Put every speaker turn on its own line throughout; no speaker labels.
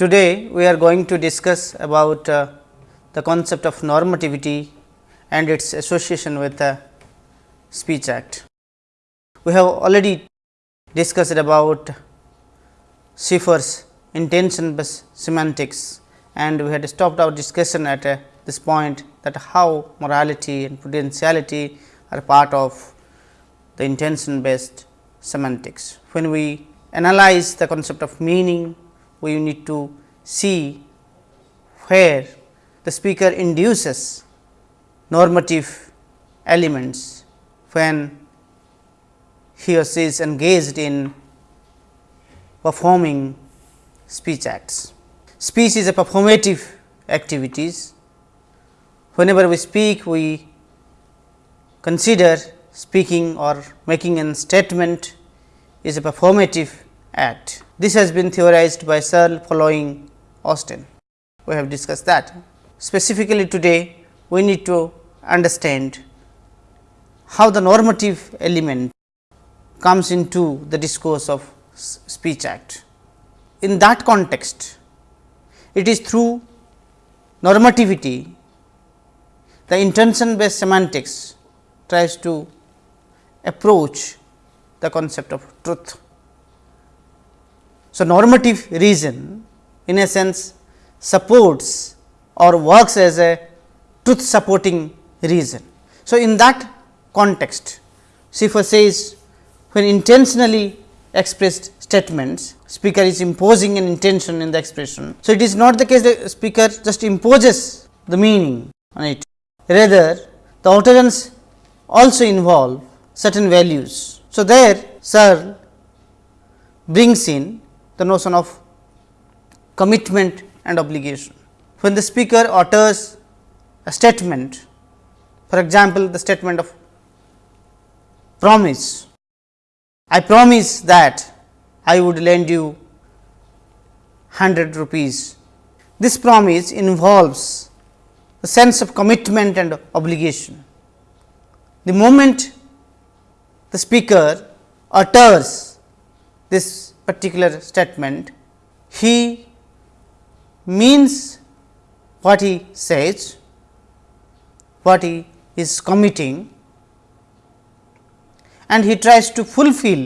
Today, we are going to discuss about uh, the concept of normativity and its association with the Speech Act. We have already discussed about Schiffer's intention based semantics and we had stopped our discussion at uh, this point that how morality and prudentiality are part of the intention based semantics. When we analyze the concept of meaning, we need to see where the speaker induces normative elements when he or she is engaged in performing speech acts. Speech is a performative activities. Whenever we speak, we consider speaking or making a statement is a performative act. This has been theorized by Searle following Austin. We have discussed that. Specifically today, we need to understand how the normative element comes into the discourse of speech act. In that context, it is through normativity, the intention based semantics tries to approach the concept of truth. So, normative reason in a sense supports or works as a truth supporting reason. So, in that context Schiffer says when intentionally expressed statements speaker is imposing an intention in the expression. So, it is not the case that speaker just imposes the meaning on it rather the utterance also involve certain values. So, there Searle brings in the notion of commitment and obligation. When the speaker utters a statement, for example, the statement of promise, I promise that I would lend you 100 rupees. This promise involves a sense of commitment and obligation. The moment the speaker utters this particular statement, he means what he says, what he is committing and he tries to fulfill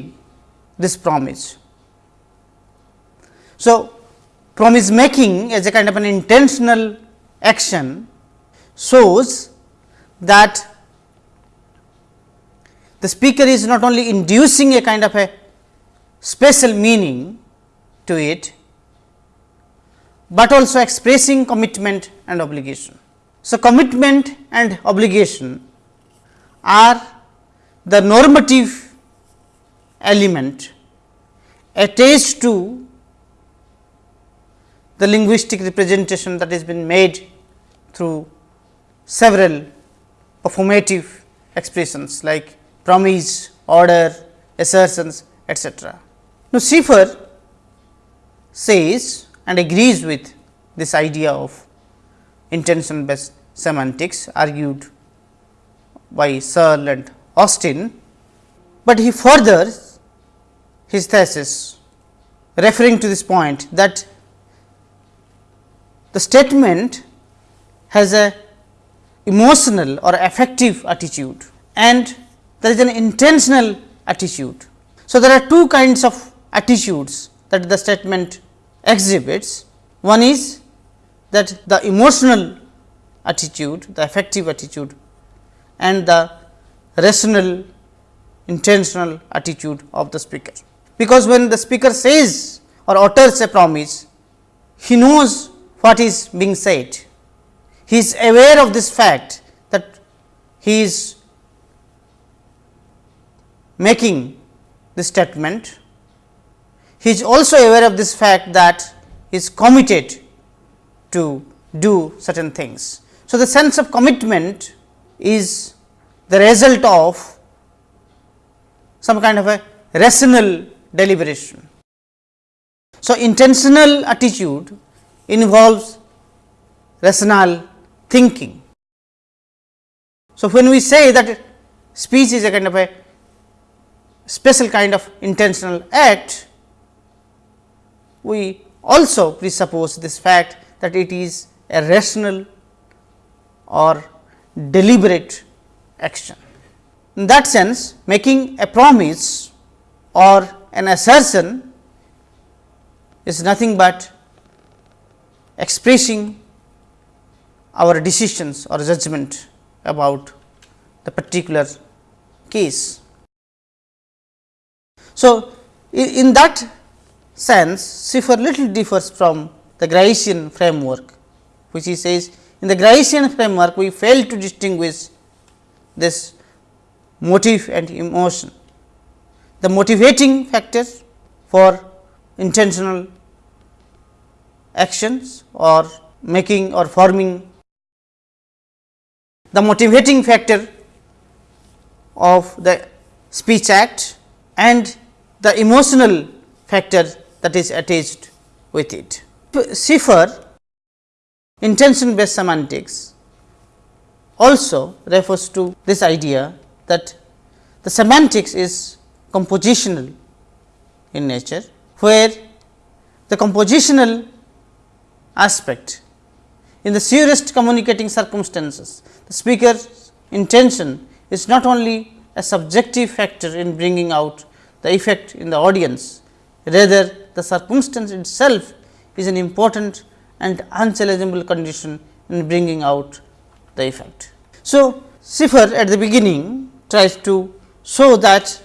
this promise. So, promise making as a kind of an intentional action shows that the speaker is not only inducing a kind of a special meaning to it, but also expressing commitment and obligation. So, commitment and obligation are the normative element attached to the linguistic representation that has been made through several performative expressions like promise, order, assertions, etc. Now, Schiffer says and agrees with this idea of intention based semantics argued by Searle and Austin, but he furthers his thesis referring to this point that the statement has a emotional or affective attitude and there is an intentional attitude. So, there are two kinds of attitudes that the statement exhibits. One is that the emotional attitude, the affective attitude and the rational intentional attitude of the speaker. Because when the speaker says or utters a promise, he knows what is being said. He is aware of this fact that he is making the statement he is also aware of this fact that he is committed to do certain things. So, the sense of commitment is the result of some kind of a rational deliberation. So, intentional attitude involves rational thinking. So, when we say that speech is a kind of a special kind of intentional act, we also presuppose this fact that it is a rational or deliberate action. In that sense, making a promise or an assertion is nothing but expressing our decisions or judgment about the particular case. So, in that sense Schiffer little differs from the Gricean framework, which he says in the Gricean framework we fail to distinguish this motive and emotion. The motivating factors for intentional actions or making or forming the motivating factor of the speech act and the emotional factor that is attached with it. Schiffer intention based semantics also refers to this idea that the semantics is compositional in nature, where the compositional aspect in the surest communicating circumstances, the speaker's intention is not only a subjective factor in bringing out the effect in the audience, rather the circumstance itself is an important and unchallengeable condition in bringing out the effect. So, Schiffer at the beginning tries to show that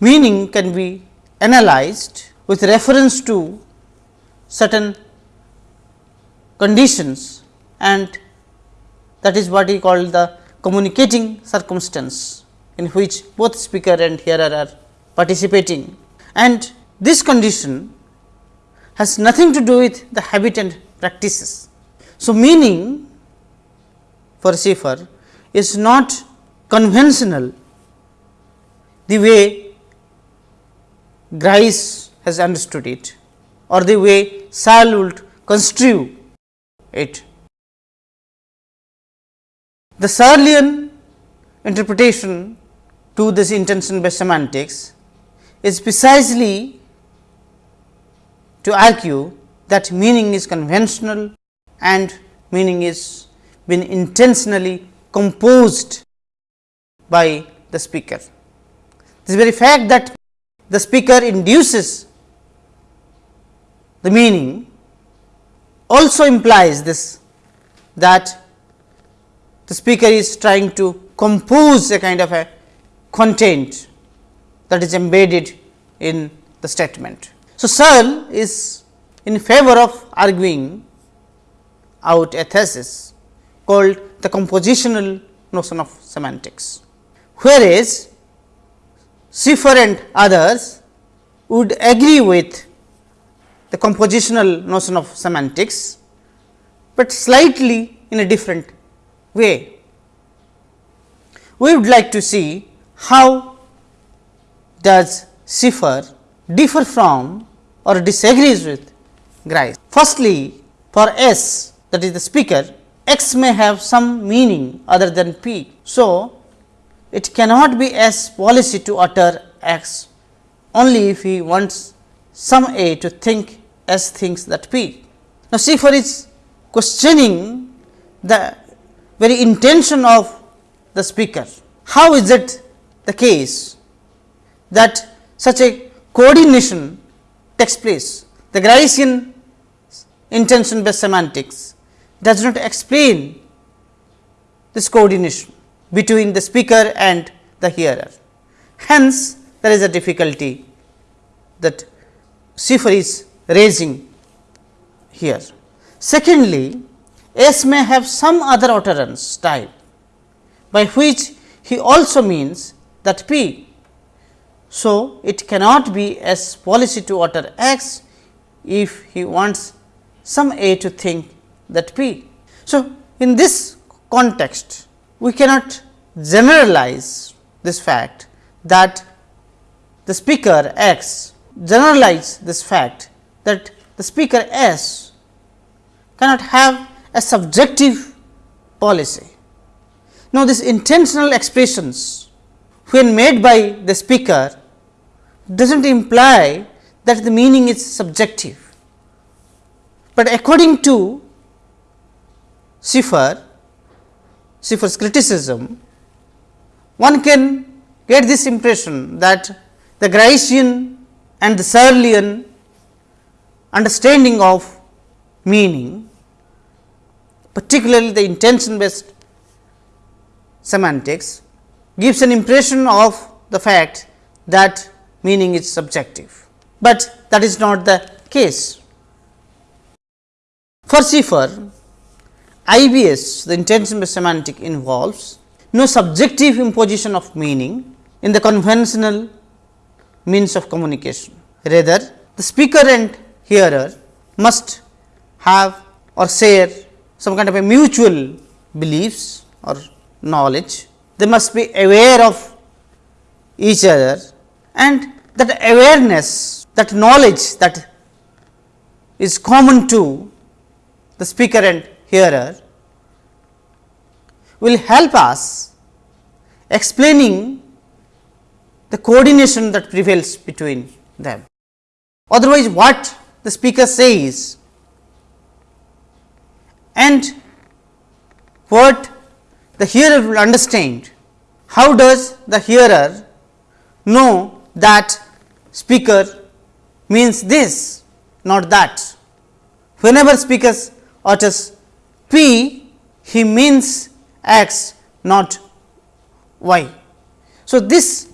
meaning can be analyzed with reference to certain conditions and that is what he called the communicating circumstance in which both speaker and hearer are participating and this condition has nothing to do with the habit and practices. So, meaning for Schiffer is not conventional the way Grice has understood it or the way Searle would construe it. The Searlean interpretation to this intention based semantics is precisely to argue that meaning is conventional and meaning is been intentionally composed by the speaker. This very fact that the speaker induces the meaning also implies this that the speaker is trying to compose a kind of a content that is embedded in the statement. So, Searle is in favor of arguing out a thesis called the compositional notion of semantics, whereas Schiffer and others would agree with the compositional notion of semantics, but slightly in a different way. We would like to see how does Schiffer differ from or disagrees with Grice. Firstly, for S that is the speaker, X may have some meaning other than P. So, it cannot be S policy to utter X only if he wants some A to think S thinks that P. Now, Schiffer is questioning the very intention of the speaker. How is it the case that such a coordination takes place? The Gricean intention based semantics does not explain this coordination between the speaker and the hearer. Hence, there is a difficulty that Schiffer is raising here. Secondly, S may have some other utterance type by which he also means that P. So, it cannot be S policy to utter X if he wants some A to think that P. So, in this context we cannot generalize this fact that the speaker X generalize this fact that the speaker S cannot have a subjective policy. Now, this intentional expressions when made by the speaker does not imply that the meaning is subjective. But according to Schiffer, Schiffer's criticism, one can get this impression that the Gricean and the Searlean understanding of meaning, particularly the intention based semantics, gives an impression of the fact that meaning is subjective, but that is not the case. For Schiffer, IBS the intention based semantic involves no subjective imposition of meaning in the conventional means of communication. Rather, the speaker and hearer must have or share some kind of a mutual beliefs or knowledge. They must be aware of each other and that awareness, that knowledge that is common to the speaker and hearer will help us explaining the coordination that prevails between them. Otherwise, what the speaker says and what the hearer will understand, how does the hearer know that speaker means this, not that. Whenever speaker utters P, he means X, not Y. So, this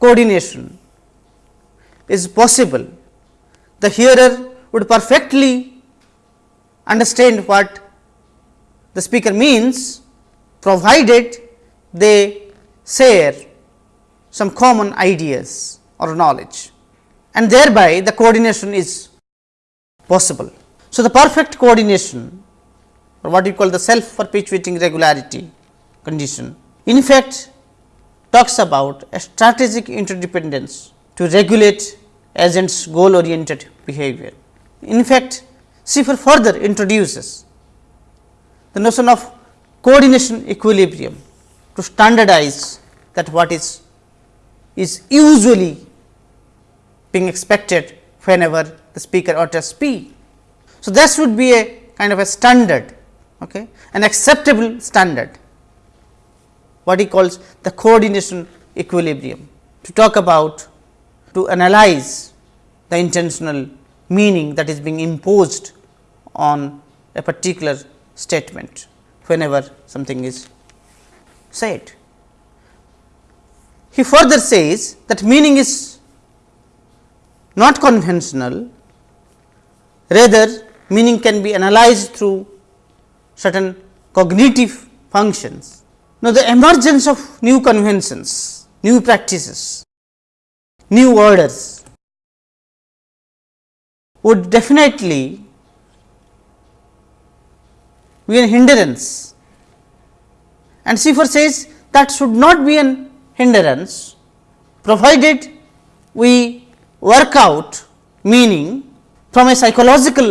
coordination is possible. The hearer would perfectly understand what the speaker means, provided they share some common ideas or knowledge and thereby the coordination is possible. So, the perfect coordination or what you call the self perpetuating regularity condition in fact talks about a strategic interdependence to regulate agents goal oriented behavior. In fact, Schiffer further introduces the notion of coordination equilibrium to standardize that what is is usually being expected whenever the speaker utters P. So, this would be a kind of a standard, okay, an acceptable standard what he calls the coordination equilibrium to talk about to analyze the intentional meaning that is being imposed on a particular statement whenever something is said. He further says that meaning is not conventional, rather meaning can be analyzed through certain cognitive functions now, the emergence of new conventions, new practices, new orders would definitely be a hindrance and Schiffer says that should not be an hindrance provided we work out meaning from a psychological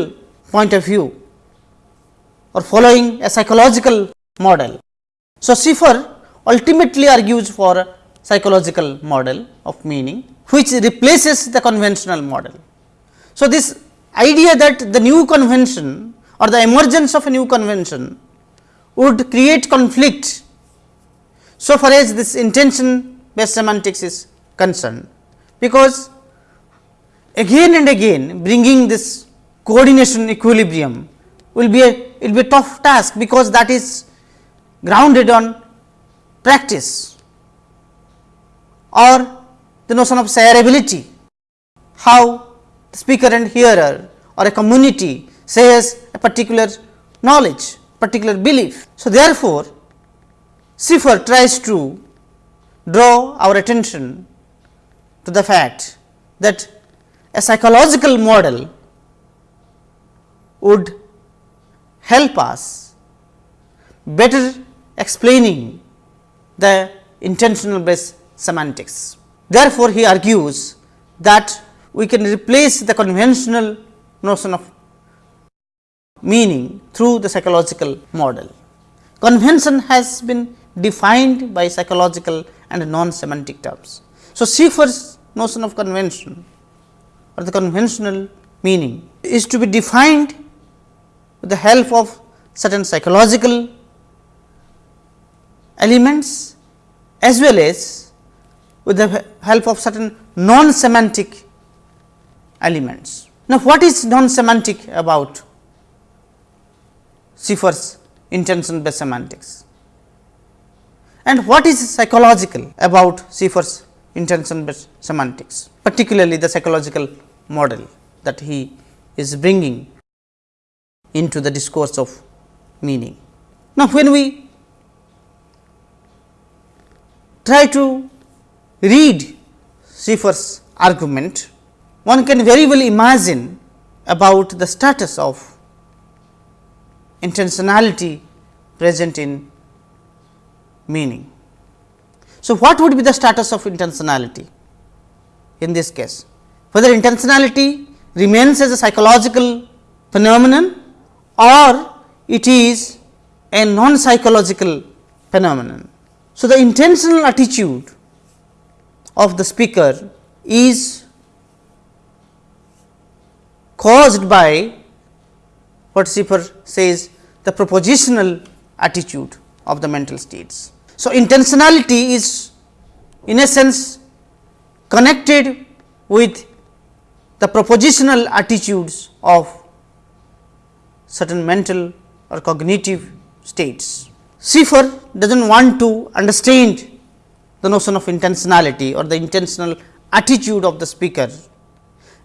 point of view or following a psychological model. So, Schiffer ultimately argues for a psychological model of meaning which replaces the conventional model. So, this idea that the new convention or the emergence of a new convention would create conflict. So far as this intention based semantics is concerned, because again and again bringing this coordination equilibrium will be a it will be a tough task, because that is grounded on practice or the notion of shareability, how the speaker and hearer or a community shares a particular knowledge, particular belief. So, therefore, Schiffer tries to draw our attention to the fact that a psychological model would help us better explaining the intentional based semantics. Therefore, he argues that we can replace the conventional notion of meaning through the psychological model. Convention has been defined by psychological and non semantic terms. So, Schiffer's notion of convention or the conventional meaning is to be defined with the help of certain psychological elements as well as with the help of certain non semantic elements. Now, what is non semantic about Schiffer's intention based semantics and what is psychological about Schiffer's intention based semantics particularly the psychological model that he is bringing into the discourse of meaning. Now, when we try to read Schiffer's argument, one can very well imagine about the status of intentionality present in meaning. So, what would be the status of intentionality in this case? Whether intentionality remains as a psychological phenomenon or it is a non psychological phenomenon. So, the intentional attitude of the speaker is caused by what Schiffer says the propositional attitude of the mental states. So, intentionality is in a sense connected with the propositional attitudes of certain mental or cognitive states. Schiffer does not want to understand the notion of intentionality or the intentional attitude of the speaker,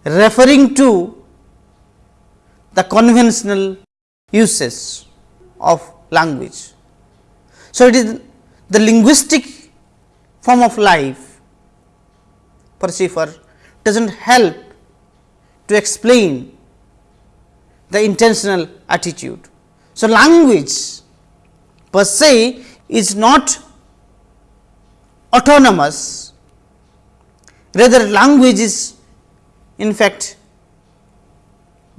referring to the conventional uses of language. So, it is the linguistic form of life for Schiffer does not help to explain the intentional attitude. So, language per se is not autonomous, rather language is in fact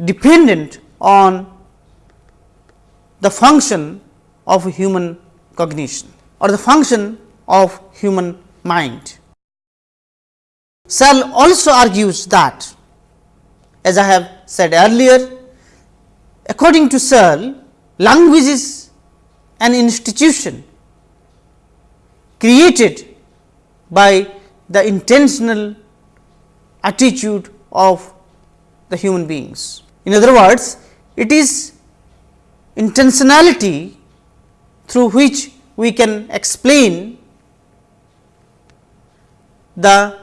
dependent on the function of human cognition or the function of human mind. Searle also argues that as I have said earlier, according to Searle, language is an institution created by the intentional attitude of the human beings. In other words, it is intentionality through which we can explain the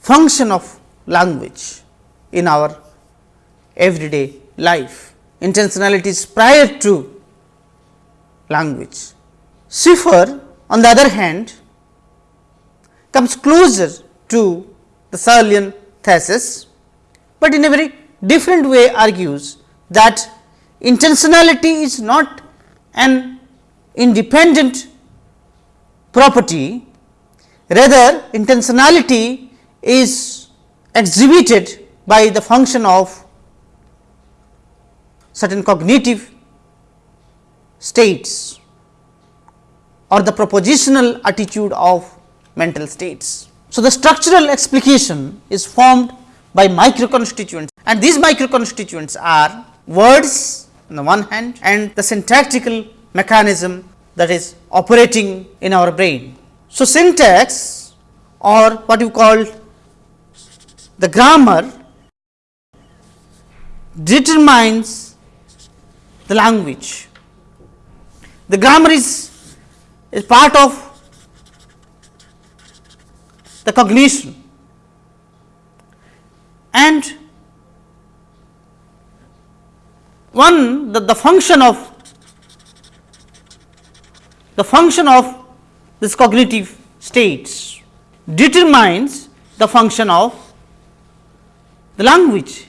function of language in our everyday life. Intentionality is prior to language. Schiffer on the other hand comes closer to the Searlean thesis, but in a very different way argues that intentionality is not an independent property, rather intentionality is exhibited by the function of certain cognitive states or the propositional attitude of mental states. So, the structural explication is formed by micro constituents and these micro constituents are words on the one hand and the syntactical mechanism that is operating in our brain. So, syntax or what you call the grammar determines the language. The grammar is, is part of the cognition and one that the function of the function of this cognitive states determines the function of the language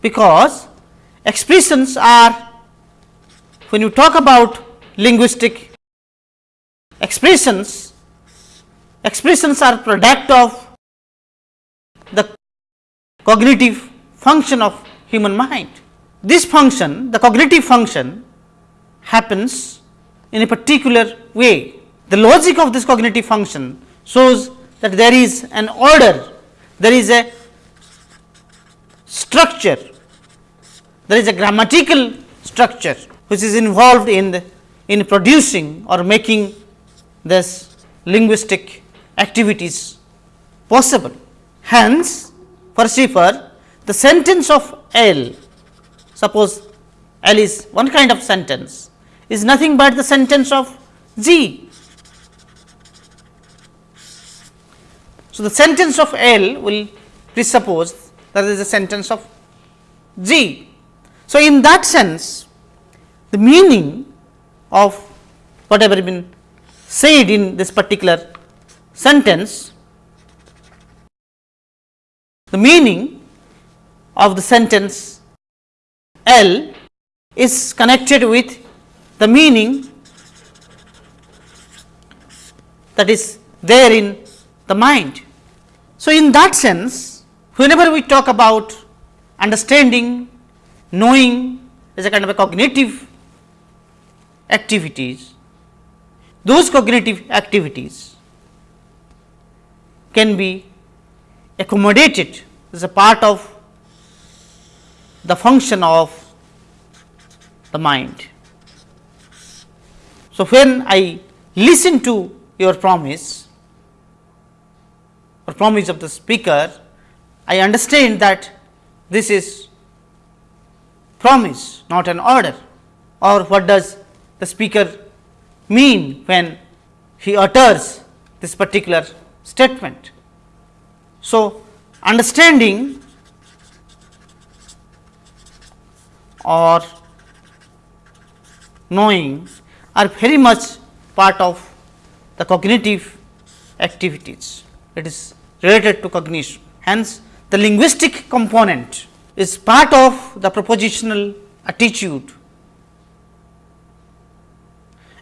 because expressions are when you talk about linguistic expressions, expressions are product of the cognitive function of human mind. This function, the cognitive function happens in a particular way. The logic of this cognitive function shows that there is an order, there is a structure there is a grammatical structure which is involved in the, in producing or making this linguistic activities possible. Hence, for Schiffer the sentence of L, suppose L is one kind of sentence is nothing but the sentence of G. So, the sentence of L will presuppose that is a sentence of G. So, in that sense the meaning of whatever been said in this particular sentence, the meaning of the sentence L is connected with the meaning that is there in the mind. So, in that sense whenever we talk about understanding, knowing is a kind of a cognitive activities, those cognitive activities can be accommodated as a part of the function of the mind. So, when I listen to your promise or promise of the speaker, I understand that this is promise not an order or what does the speaker mean when he utters this particular statement. So, understanding or knowing are very much part of the cognitive activities. It is related to cognition. Hence, the linguistic component is part of the propositional attitude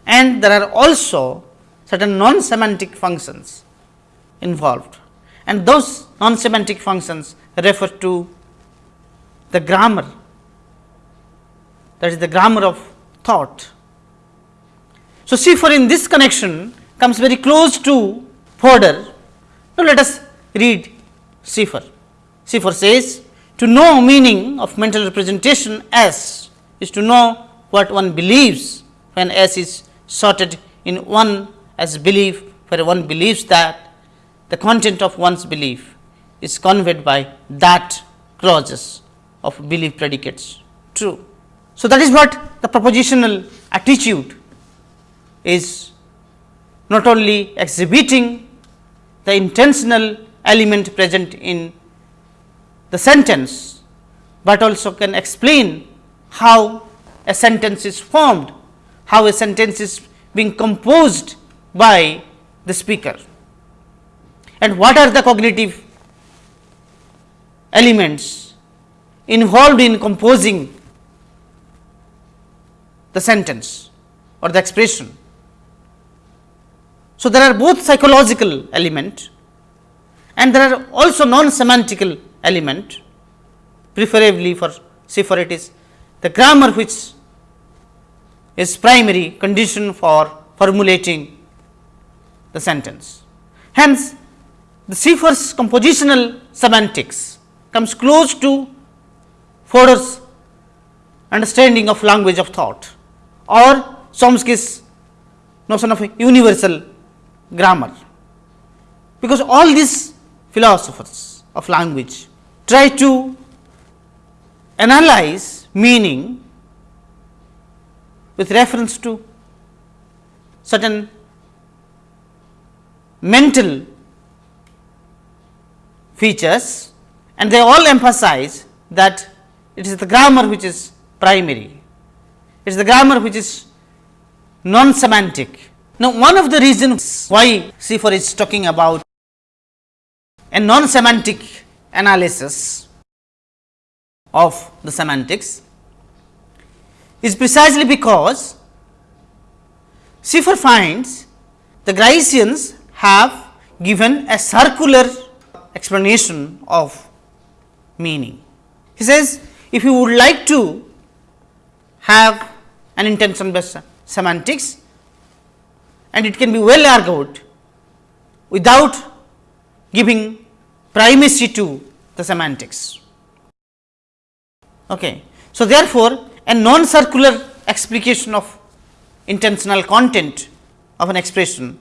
and there are also certain non semantic functions involved and those non semantic functions refer to the grammar that is the grammar of thought. So, Schiffer in this connection comes very close to Fodor. Now, let us read Schiffer. Schiffer says to know meaning of mental representation S is to know what one believes when S is sorted in one as belief where one believes that the content of one's belief is conveyed by that clauses of belief predicates true. So, that is what the propositional attitude is not only exhibiting the intentional element present in the sentence, but also can explain how a sentence is formed, how a sentence is being composed by the speaker. And what are the cognitive elements involved in composing the sentence or the expression. So, there are both psychological element and there are also non semantical element preferably for Schiffer it is the grammar which is primary condition for formulating the sentence. Hence, the Schiffer's compositional semantics comes close to Fodor's understanding of language of thought or Chomsky's notion of universal grammar. Because all these philosophers of language try to analyze meaning with reference to certain mental features and they all emphasize that it is the grammar which is primary it is the grammar which is non semantic. Now, one of the reasons why Schiffer is talking about a non semantic analysis of the semantics is precisely because Schiffer finds the Griceans have given a circular explanation of meaning. He says, if you would like to have an intention based semantics and it can be well argued without giving primacy to the semantics. Okay. So, therefore, a non circular explication of intentional content of an expression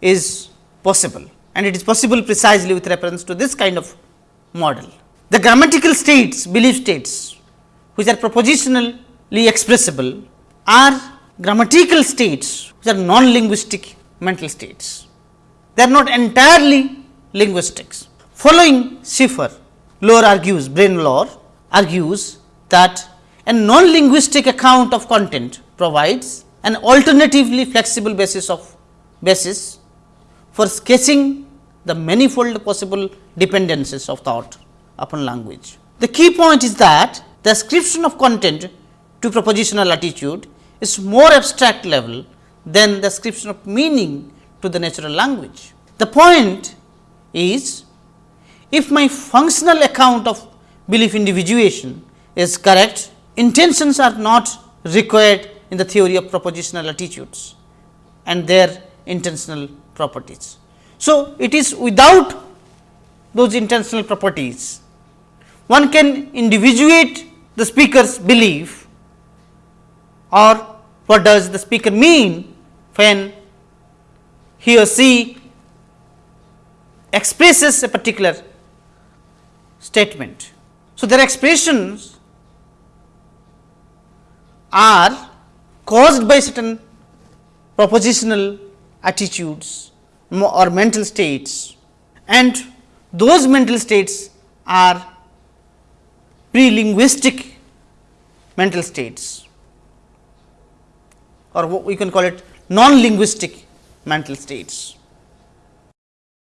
is possible and it is possible precisely with reference to this kind of model. The grammatical states, belief states which are propositionally expressible are grammatical states which are non-linguistic mental states. They are not entirely linguistics. Following Schiffer, Loar argues, Brian Loar argues that a non-linguistic account of content provides an alternatively flexible basis of basis for sketching the manifold possible dependencies of thought upon language. The key point is that the ascription of content to propositional attitude is more abstract level than the ascription of meaning to the natural language. The point is if my functional account of belief individuation is correct, intentions are not required in the theory of propositional attitudes and their intentional properties. So, it is without those intentional properties, one can individuate the speaker's belief or what does the speaker mean when he or she expresses a particular statement. So, their expressions are caused by certain propositional attitudes or mental states and those mental states are pre-linguistic mental states or we can call it non-linguistic mental states.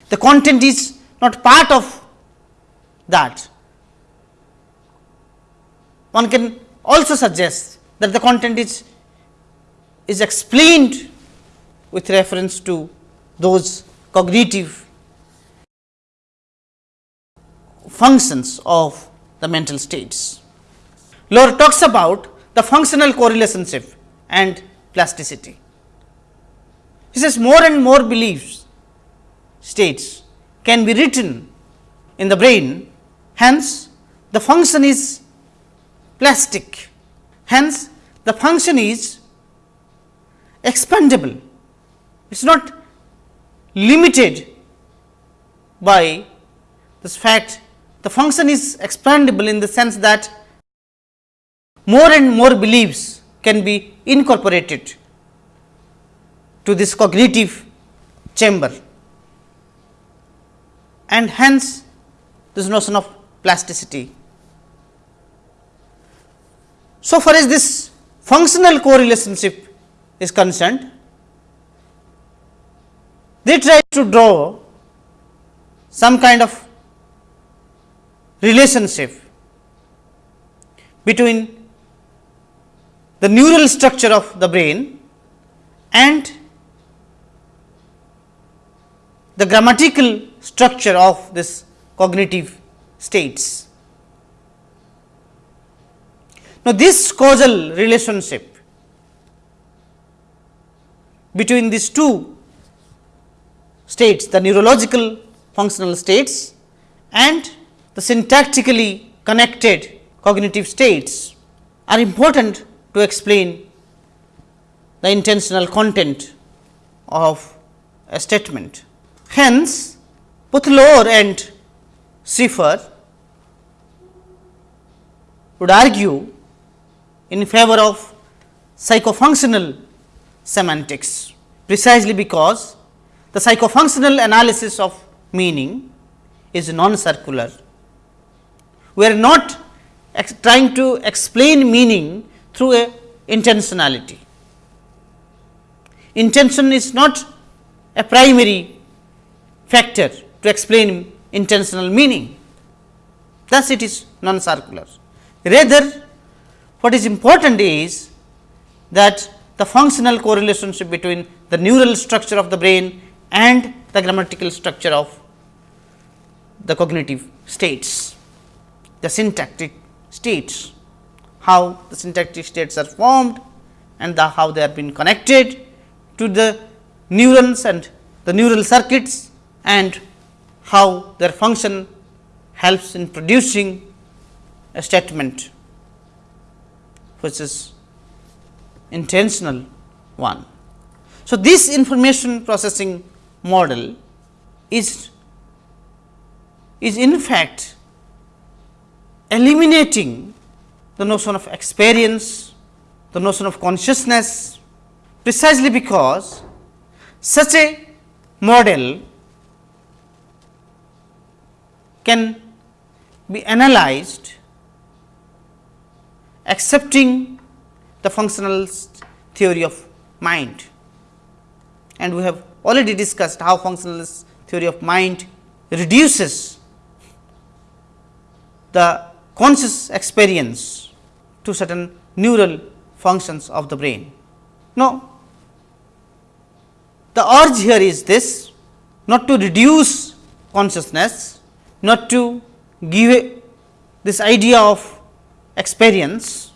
The content is not part of that. One can also suggest that the content is, is explained with reference to those cognitive functions of the mental states. Loar talks about the functional correlationship and plasticity. He says more and more beliefs states can be written in the brain, hence the function is plastic, hence the function is expandable. It is not limited by this fact the function is expandable in the sense that more and more beliefs can be incorporated to this cognitive chamber and hence this notion of plasticity. So far as this functional correlationship is concerned, they try to draw some kind of relationship between the neural structure of the brain and the grammatical structure of this cognitive states. Now, this causal relationship between these two states the neurological functional states and the syntactically connected cognitive states are important to explain the intentional content of a statement. Hence, both Loar and Schiffer would argue in favor of psychofunctional semantics precisely because the psychofunctional analysis of meaning is non-circular. We are not trying to explain meaning through a intentionality. Intention is not a primary factor to explain intentional meaning, thus it is non-circular. Rather, what is important is that the functional correlationship between the neural structure of the brain and the grammatical structure of the cognitive states, the syntactic states, how the syntactic states are formed and the how they are been connected to the neurons and the neural circuits and how their function helps in producing a statement. which is intentional one. So, this information processing model is is in fact eliminating the notion of experience, the notion of consciousness precisely because such a model can be analyzed accepting the functionalist theory of mind. And we have already discussed how functionalist theory of mind reduces the conscious experience to certain neural functions of the brain. Now, the urge here is this not to reduce consciousness, not to give this idea of experience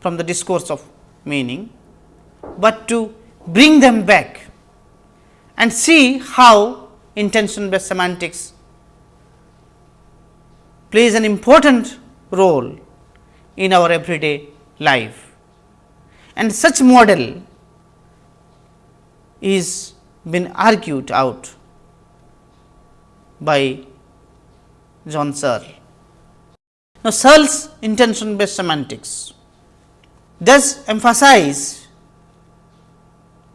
from the discourse of meaning, but to bring them back and see how intention based semantics plays an important role in our everyday life. And such model is been argued out by John Searle. Now, Searle's intention based semantics does emphasize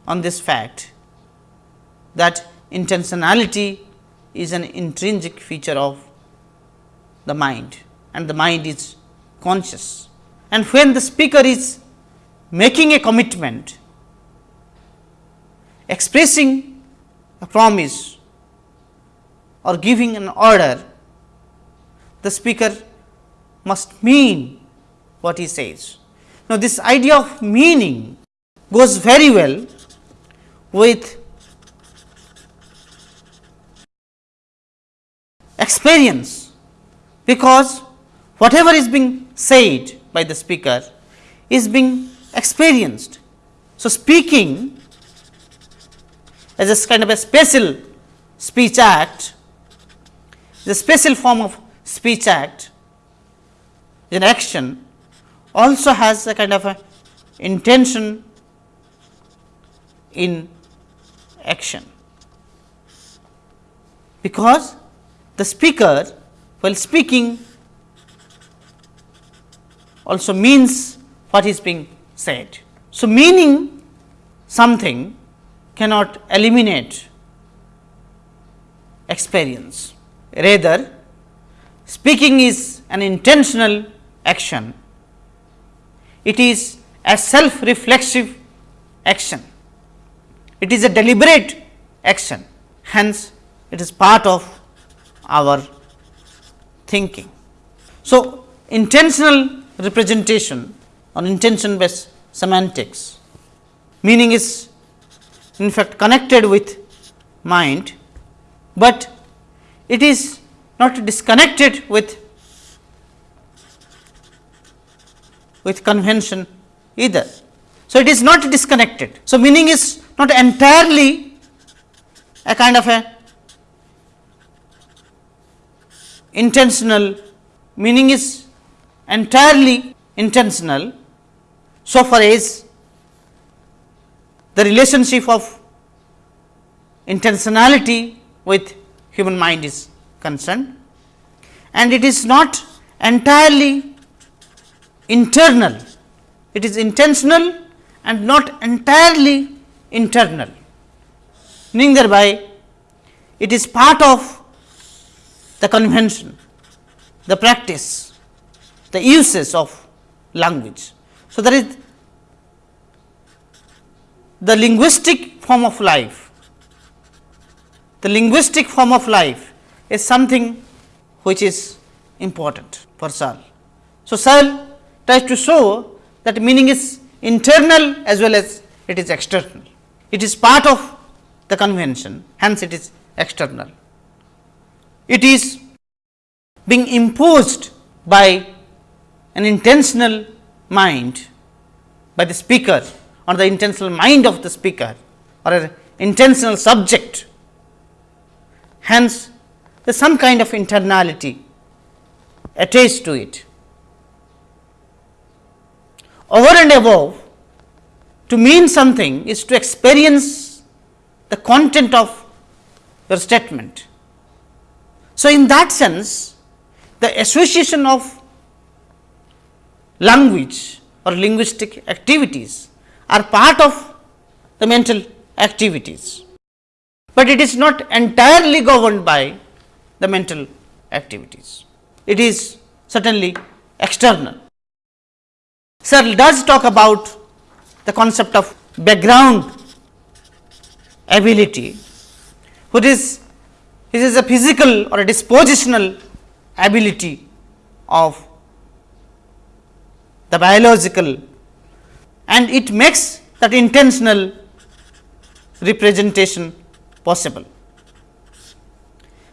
on this fact that intentionality is an intrinsic feature of the mind and the mind is conscious. And when the speaker is making a commitment, expressing a promise or giving an order, the speaker must mean what he says. Now, this idea of meaning goes very well with experience, because whatever is being said by the speaker is being experienced. So, speaking as a kind of a special speech act, the special form of speech act, an action also has a kind of a intention in action, because the speaker while speaking also means what is being said. So, meaning something cannot eliminate experience. Rather, speaking is an intentional action. It is a self reflexive action. It is a deliberate action. Hence, it is part of our thinking. So, intentional representation or intention based semantics meaning is in fact connected with mind, but it is not disconnected with with convention either. So, it is not disconnected. So, meaning is not entirely a kind of a intentional meaning is entirely intentional so far as the relationship of intentionality with human mind is concerned. And it is not entirely internal. It is intentional and not entirely internal. Meaning thereby it is part of the convention, the practice, the uses of language. So, there is the linguistic form of life. The linguistic form of life is something which is important for Searle. So, Searle tries to show that meaning is internal as well as it is external. It is part of the convention, hence it is external it is being imposed by an intentional mind by the speaker or the intentional mind of the speaker or an intentional subject. Hence, there is some kind of internality attached to it. over and above to mean something is to experience the content of your statement. So, in that sense the association of language or linguistic activities are part of the mental activities, but it is not entirely governed by the mental activities. It is certainly external. Searle does talk about the concept of background ability, which is it is a physical or a dispositional ability of the biological and it makes that intentional representation possible.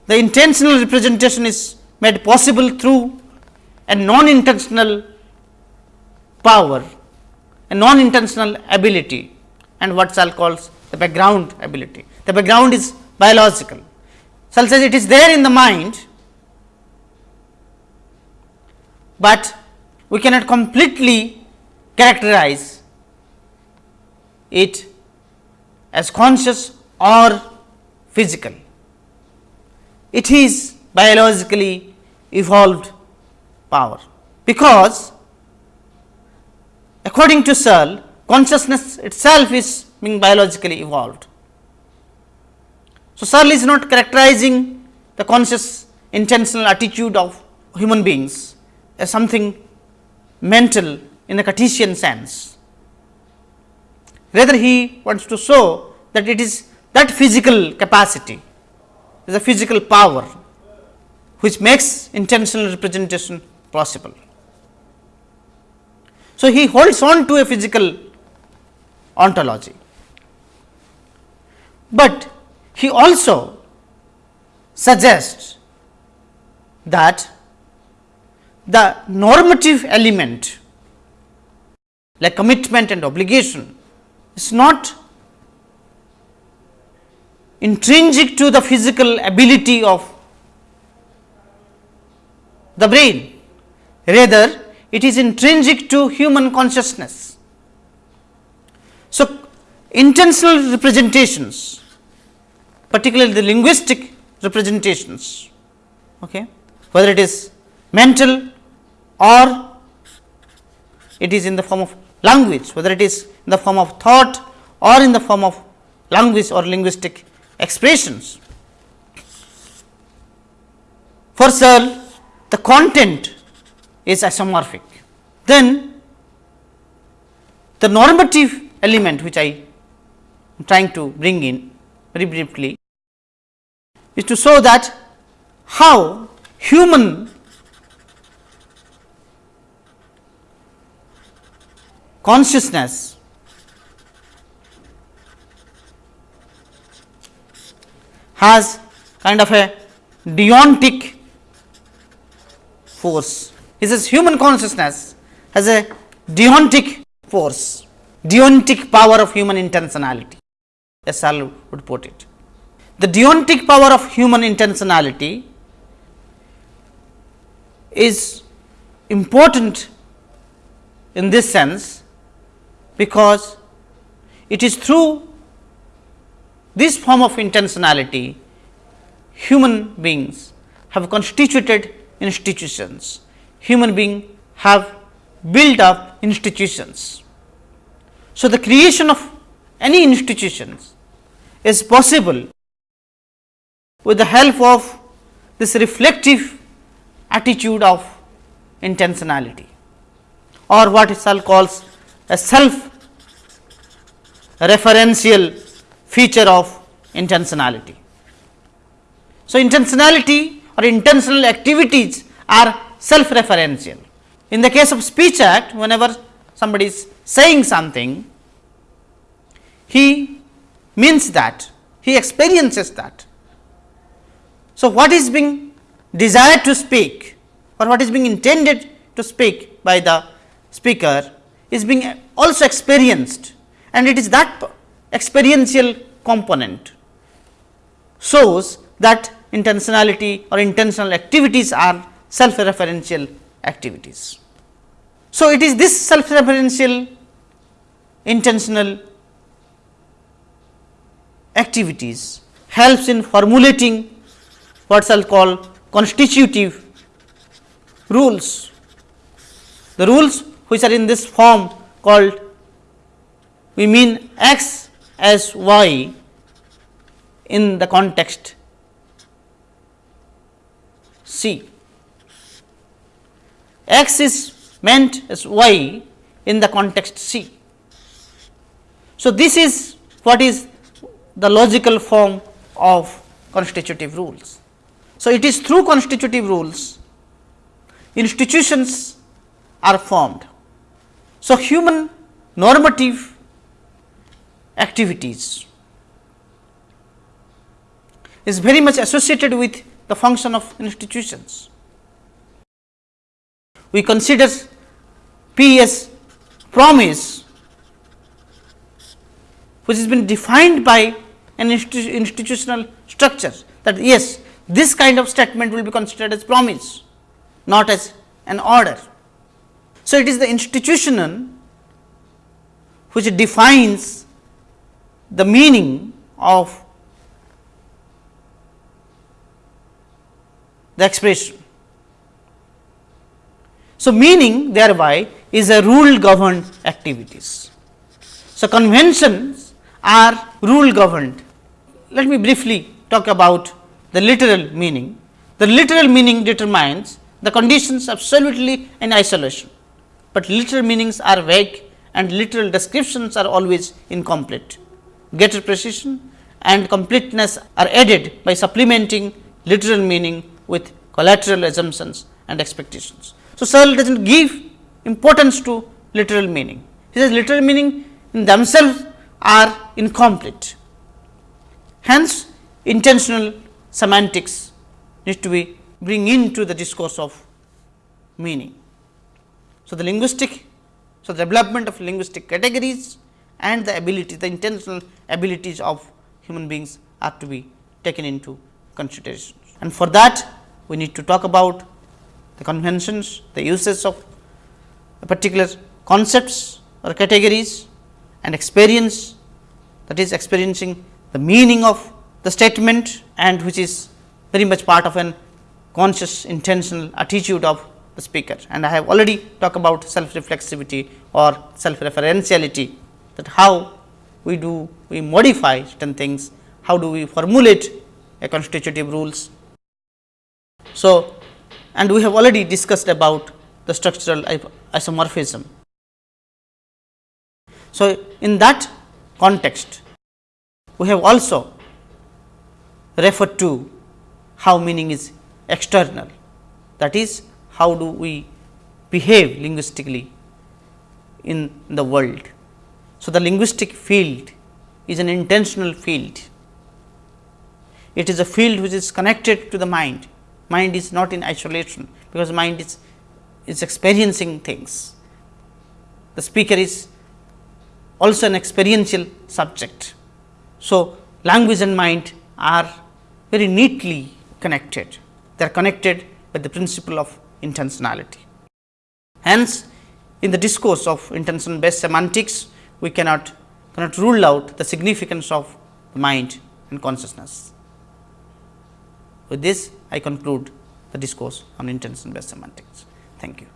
The intentional representation is made possible through a non intentional power, a non intentional ability and what Searle calls the background ability. The background is biological. Searle says it is there in the mind, but we cannot completely characterize it as conscious or physical. It is biologically evolved power, because according to Searle consciousness itself is being biologically evolved. So, Searle is not characterizing the conscious intentional attitude of human beings as something mental in the Cartesian sense. Rather, he wants to show that it is that physical capacity is a physical power which makes intentional representation possible. So, he holds on to a physical ontology, but he also suggests that the normative element like commitment and obligation is not intrinsic to the physical ability of the brain, rather it is intrinsic to human consciousness. So, intentional representations particularly the linguistic representations, okay, whether it is mental or it is in the form of language, whether it is in the form of thought or in the form of language or linguistic expressions. For Searle, the content is isomorphic. Then the normative element which I am trying to bring in very briefly is to show that how human consciousness. Has kind of a deontic force. He says human consciousness. Has a deontic force, deontic power of human intentionality, as Searle would put it. The deontic power of human intentionality is important in this sense because it is through this form of intentionality human beings have constituted institutions, human beings have built up institutions. So, the creation of any institutions is possible with the help of this reflective attitude of intentionality or what Searle calls a self referential feature of intentionality. So, intentionality or intentional activities are self referential. In the case of speech act, whenever somebody is saying something, he means that, he experiences that. So, what is being desired to speak or what is being intended to speak by the speaker is being also experienced and it is that experiential component shows that intentionality or intentional activities are self referential activities. So, it is this self referential intentional activities helps in formulating what Searle call constitutive rules. The rules which are in this form called we mean x as y in the context C. X is meant as y in the context C. So, this is what is the logical form of constitutive rules. So, it is through constitutive rules institutions are formed. So, human normative activities is very much associated with the function of institutions. We consider P as promise which has been defined by an institu institutional structure that yes this kind of statement will be considered as promise not as an order. So, it is the institutional which defines the meaning of the expression. So, meaning thereby is a rule governed activities. So, conventions are rule governed. Let me briefly talk about the literal meaning. The literal meaning determines the conditions absolutely in isolation, but literal meanings are vague and literal descriptions are always incomplete. Greater precision and completeness are added by supplementing literal meaning with collateral assumptions and expectations. So, Searle does not give importance to literal meaning. He says literal meaning in themselves are incomplete. Hence, intentional semantics need to be bring into the discourse of meaning. So, the linguistic, so the development of linguistic categories and the ability, the intentional abilities of human beings are to be taken into consideration. And for that we need to talk about the conventions, the uses of particular concepts or categories and experience that is experiencing the meaning of the statement and which is very much part of an conscious intentional attitude of the speaker. And I have already talked about self reflexivity or self referentiality that how we do we modify certain things, how do we formulate a constitutive rules so, and we have already discussed about the structural isomorphism. So, in that context, we have also referred to how meaning is external that is how do we behave linguistically in the world. So, the linguistic field is an intentional field. It is a field which is connected to the mind mind is not in isolation, because mind is, is experiencing things. The speaker is also an experiential subject. So, language and mind are very neatly connected, they are connected by the principle of intentionality. Hence, in the discourse of intention based semantics, we cannot, cannot rule out the significance of the mind and consciousness. With this, I conclude the discourse on intention based semantics. Thank you.